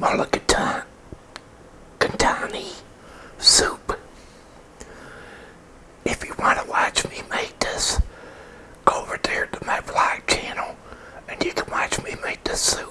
mulligatawny soup. If you want to watch me make this, go over there to my vlog channel and you can watch me make this soup.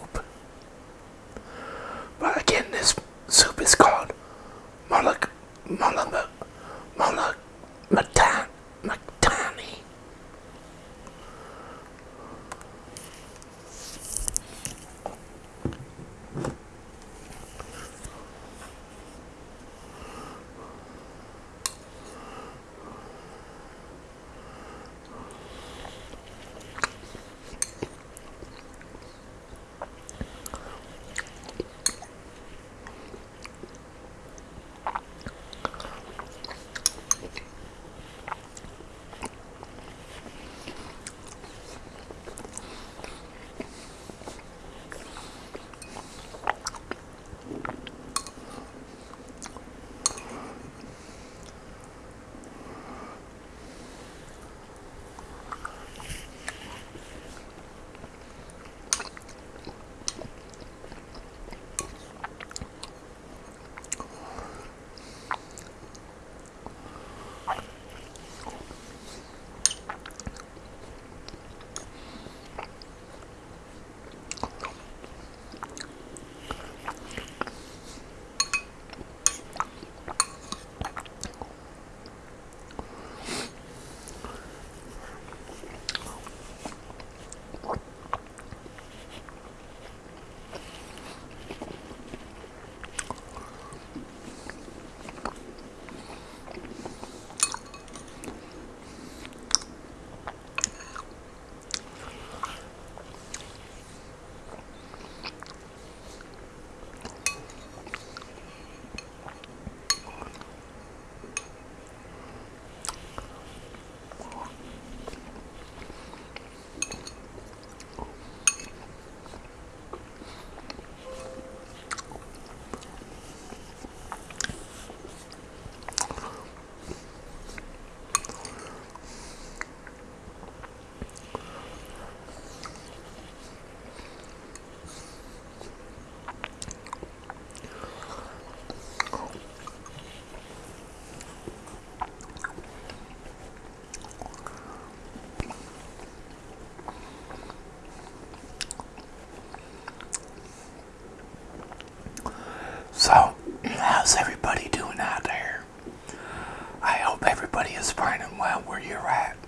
Everybody is fine and well where you're at.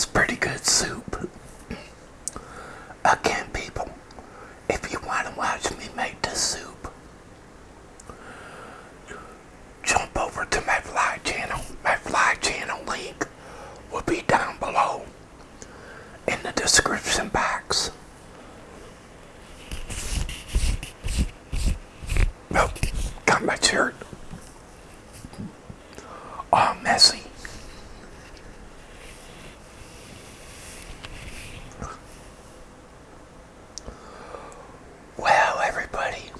Was pretty good soup. Again, people, if you want to watch me make this soup, jump over to my fly channel. My fly channel link will be down below in the description box. Oh, got my shirt all messy. Well, everybody,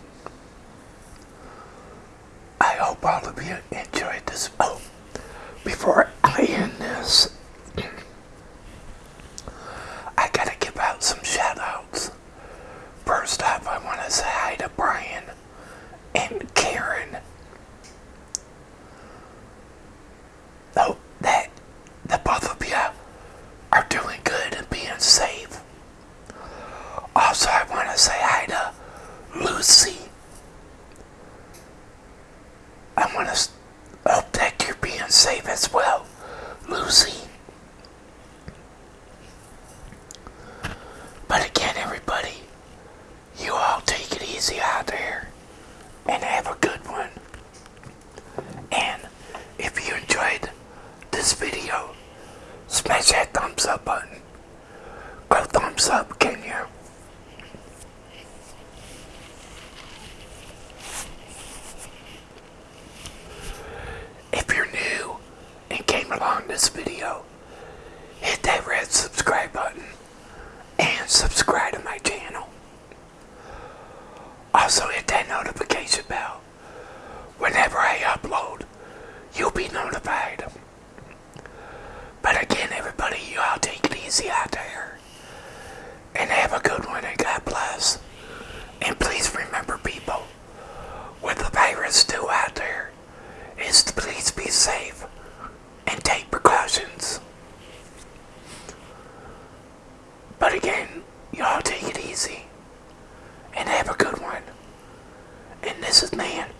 I hope all of you enjoyed this. Oh, before I end this, I gotta give out some shout outs. First off, I want to say hi to Brian and Karen. Oh, that the both of you are doing good and being safe. Also, I want to say hi to Lucy. I want to hope that you're being safe as well, Lucy. But again, everybody, you all take it easy out there and have a good one. And if you enjoyed this video, smash that thumbs up button. Go thumbs up, can you? If you're new and came along this video, hit that red subscribe button and subscribe to my channel. Also hit that notification bell. Whenever I upload, you'll be notified. But again, everybody, you all take it easy out there. And have a good one and God bless. And please remember, people, what the virus do out there is to please be safe and take precautions. But again, y'all take it easy and have a good one. And this is Man